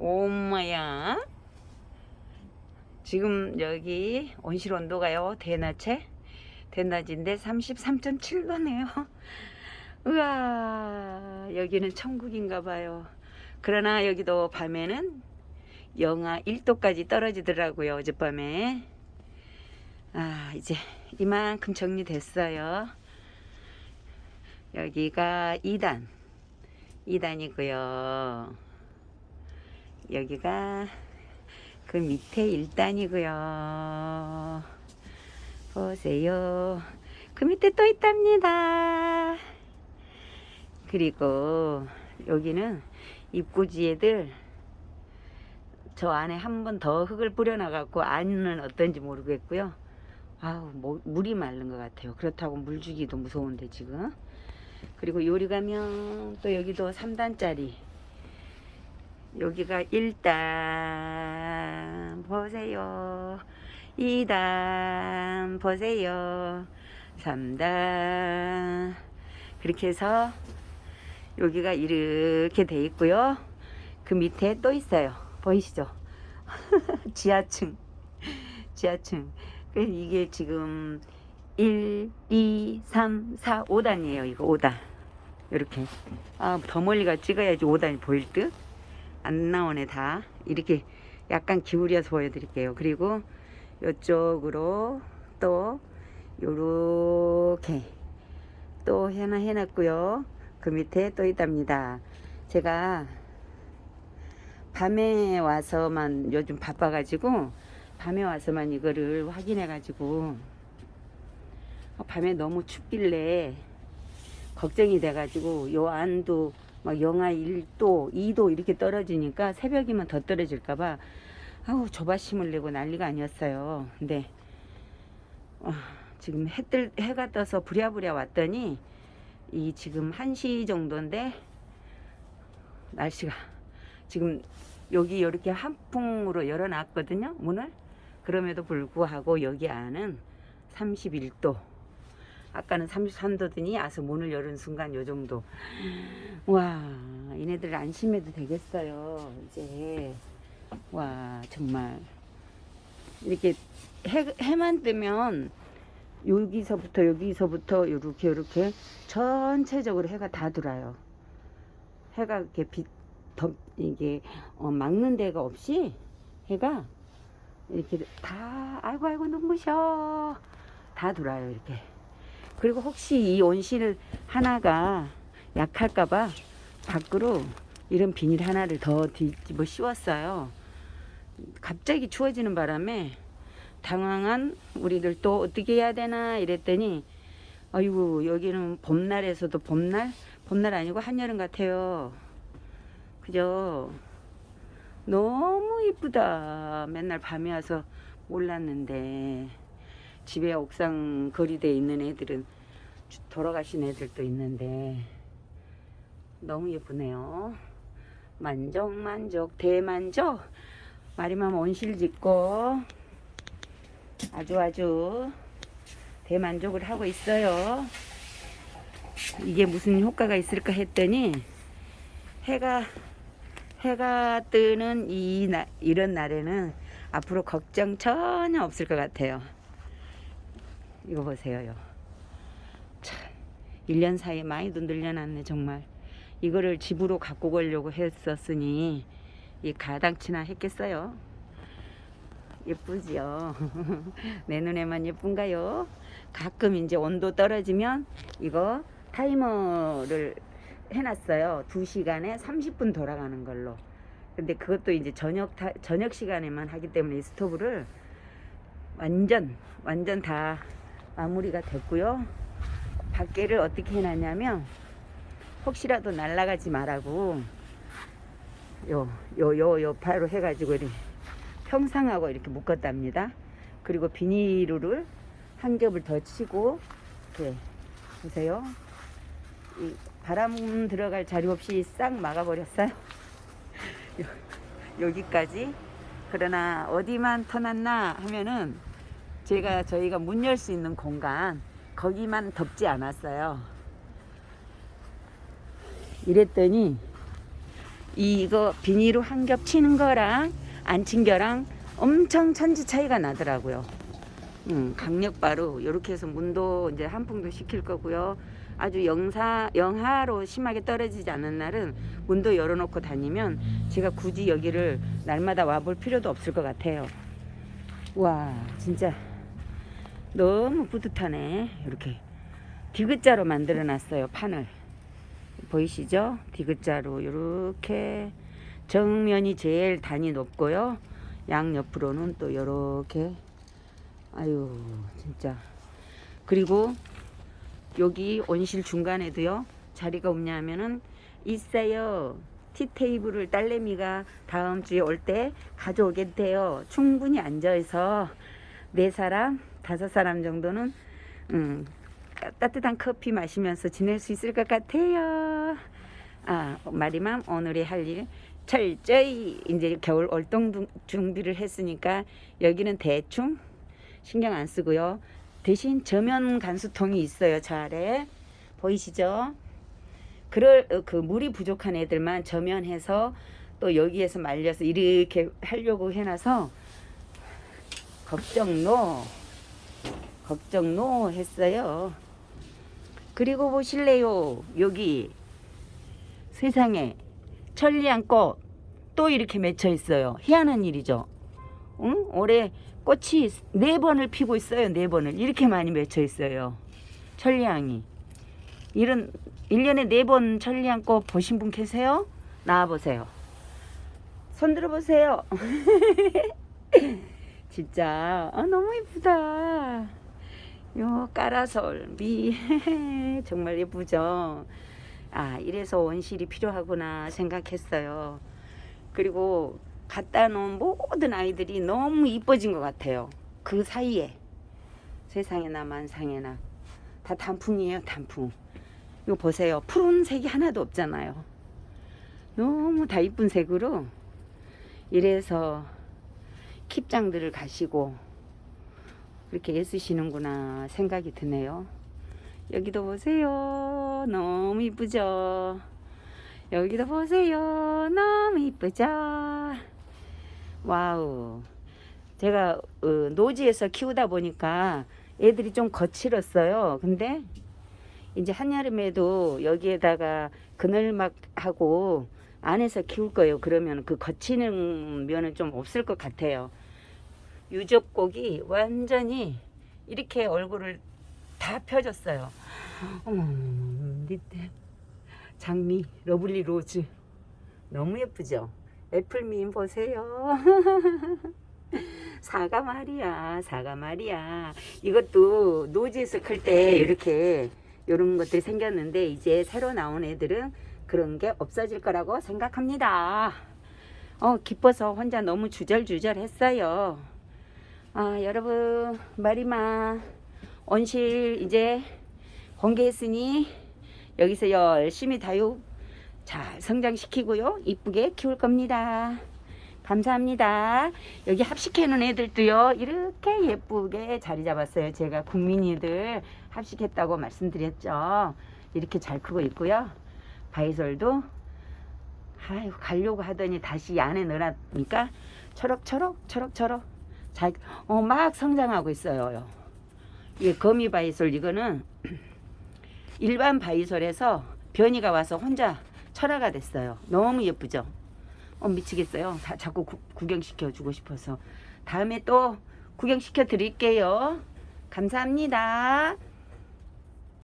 엄마야. 지금 여기 온실 온도가요. 대낮에 대낮인데 33.7도네요. 우와 여기는 천국인가 봐요. 그러나 여기도 밤에는 영하 1도까지 떨어지더라고요. 어젯밤에. 아 이제 이만큼 정리됐어요. 여기가 2단 2단이고요. 여기가 그 밑에 1단이고요. 보세요. 그 밑에 또 있답니다. 그리고 여기는 입구지애들 저 안에 한 번 더 흙을 뿌려놔갖고 안은 어떤지 모르겠고요. 아우 뭐, 물이 마른 것 같아요. 그렇다고 물 주기도 무서운데 지금. 그리고 요리 가면 또 여기도 3단짜리 여기가 1단 보세요. 2단 보세요. 3단. 그렇게 해서 여기가 이렇게 돼 있고요. 그 밑에 또 있어요. 보이시죠? 지하층. 지하층. 그 이게 지금 1, 2, 3, 4, 5단이에요 이거 5단. 이렇게. 아 더 멀리가 찍어야지 5단이 보일 듯 안 나오네 다. 이렇게 약간 기울여서 보여드릴게요. 그리고 이쪽으로 또 요렇게 또 하나 해놨고요. 그 밑에 또 있답니다. 제가 밤에 와서만 요즘 바빠 가지고 밤에 와서만 이거를 확인해 가지고 밤에 너무 춥길래 걱정이 돼 가지고 요 안도 막 영하 1도, 2도 이렇게 떨어지니까 새벽이면 더 떨어질까봐 아우 조바심을 내고 난리가 아니었어요. 근데 어, 지금 해뜰 해가 떠서 부랴부랴 왔더니 이 지금 1시 정도인데 날씨가 지금 여기 이렇게 한풍으로 열어놨거든요 문을 그럼에도 불구하고 여기 안은 31도 아까는 33도더니 아서 문을 여는 순간 요 정도. 와 얘네들 안심해도 되겠어요 이제. 와 정말. 이렇게 해, 해만 뜨면 여기서부터 여기서부터 이렇게 이렇게 전체적으로 해가 다 들어요. 해가 이렇게 빛 더, 이게 어, 막는 데가 없이 해가 이렇게 다 아이고 아이고 눈부셔. 다 들어요 이렇게 그리고 혹시 이 온실 하나가 약할까봐 밖으로 이런 비닐 하나를 더 뒤집어 씌웠어요. 갑자기 추워지는 바람에 당황한 우리들 또 어떻게 해야 되나 이랬더니 아이고 여기는 봄날에서도 봄날? 봄날 아니고 한여름 같아요. 그죠? 너무 이쁘다. 맨날 밤에 와서 몰랐는데 집에 옥상 거리대에 있는 애들은 돌아가신 애들도 있는데 너무 예쁘네요. 만족 만족 대만족. 마리맘 온실 짓고 아주 아주 대만족을 하고 있어요. 이게 무슨 효과가 있을까 했더니 해가 해가 뜨는 이 나, 이런 날에는 앞으로 걱정 전혀 없을 것 같아요 이거 보세요. 참, 1년 사이에 많이도 늘려놨네, 정말. 이거를 집으로 갖고 가려고 했었으니, 이 가당치나 했겠어요. 예쁘지요? 내 눈에만 예쁜가요? 가끔 이제 온도 떨어지면 이거 타이머를 해놨어요. 2시간에 30분 돌아가는 걸로. 근데 그것도 이제 저녁, 타, 저녁 시간에만 하기 때문에 이 스토브를 완전, 완전 다 마무리가 됐고요. 밖에를 어떻게 해놨냐면 혹시라도 날아가지 말라고 요 요 요요 바로 해가지고 이렇게 평상하고 이렇게 묶었답니다. 그리고 비닐을 한 겹을 더 치고 이렇게 보세요. 이 바람 들어갈 자리 없이 싹 막아버렸어요. 여기까지. 그러나 어디만 터놨나 하면은 제가 저희가 문 열 수 있는 공간 거기만 덮지 않았어요. 이랬더니 이거 비닐로 한 겹 치는 거랑 안친 거랑 엄청 천지 차이가 나더라고요. 음, 강력바로 이렇게 해서 문도 이제 한풍도 시킬 거고요. 아주 영사 영하로 심하게 떨어지지 않는 날은 문도 열어놓고 다니면 제가 굳이 여기를 날마다 와볼 필요도 없을 것 같아요. 와 진짜 너무 뿌듯하네. 이렇게 디귿자로 만들어 놨어요 판을. 보이시죠? 디귿자로 이렇게 정면이 제일 단이 높고요. 양 옆으로는 또 이렇게. 아유 진짜. 그리고 여기 온실 중간에도요 자리가 없냐면은 있어요. 티테이블을 딸내미가 다음 주에 올 때 가져오겠대요. 충분히 앉아서 네 사람 다섯 사람 정도는 음, 따뜻한 커피 마시면서 지낼 수 있을 것 같아요 아 마리맘 오늘의 할 일 철저히 이제 겨울 월동 준비를 했으니까 여기는 대충 신경 안 쓰고요. 대신 저면 간수통이 있어요. 저 아래 보이시죠? 그럴 어, 그 물이 부족한 애들만 저면해서 또 여기에서 말려서 이렇게 하려고 해놔서 걱정 no 걱정 no 했어요. 그리고 보실래요? 여기 세상에 천리향 꽃 또 이렇게 맺혀 있어요. 희한한 일이죠. 응? 올해 꽃이 네 번을 피고 있어요. 네 번을. 이렇게 많이 맺혀 있어요. 천리향이. 이런 1년에 네 번 천리향 꽃 보신 분 계세요? 나와 보세요. 손 들어 보세요. 진짜 아, 너무 예쁘다. 요 까라솔 미 정말 예쁘죠. 아 이래서 원실이 필요하구나 생각했어요. 그리고 갖다 놓은 모든 아이들이 너무 이뻐진 것 같아요. 그 사이에 세상에나 만상에나 다 단풍이에요 단풍. 이거 보세요 푸른색이 하나도 없잖아요. 너무 다 이쁜 색으로 이래서 keep장들을 가시고 그렇게 애쓰시는구나 생각이 드네요. 여기도 보세요. 너무 이쁘죠? 여기도 보세요. 너무 이쁘죠? wow. 제가 어, 노지에서 키우다 보니까 애들이 좀 거칠었어요. 근데 이제 한여름에도 여기에다가 그늘막 하고 안에서 키울 거예요. 그러면 그 거친 면은 좀 없을 것 같아요. 유적곡이 완전히 이렇게 얼굴을 다 펴줬어요. 어머, 밑에 장미, lovely rose. 너무 예쁘죠? 애플민 보세요. 사과 말이야, 사과 말이야. 이것도 노지에서 클 때 이렇게 이런 것들이 생겼는데 이제 새로 나온 애들은 그런 게 없어질 거라고 생각합니다. 어, 기뻐서 혼자 너무 주절주절 했어요. 아, 여러분, 마리마 온실 이제 공개했으니 여기서 열심히 다육 잘 성장시키고요. 이쁘게 키울 겁니다. 감사합니다. 여기 합식해 놓은 애들도요. 이렇게 예쁘게 자리 잡았어요. 제가 국민이들 합식했다고 말씀드렸죠. 이렇게 잘 크고 있고요. 바이솔도 아유 가려고 하더니 다시 이 안에 넣으라니까 초록초록 초록초록 잘 어, 막 성장하고 있어요. 이게 거미 바이솔 이거는 일반 바이솔에서 변이가 와서 혼자 철화가 됐어요. 너무 예쁘죠? 어, 미치겠어요. 다, 자꾸 구, 구경시켜 주고 싶어서. 다음에 또 구경시켜 드릴게요. 감사합니다.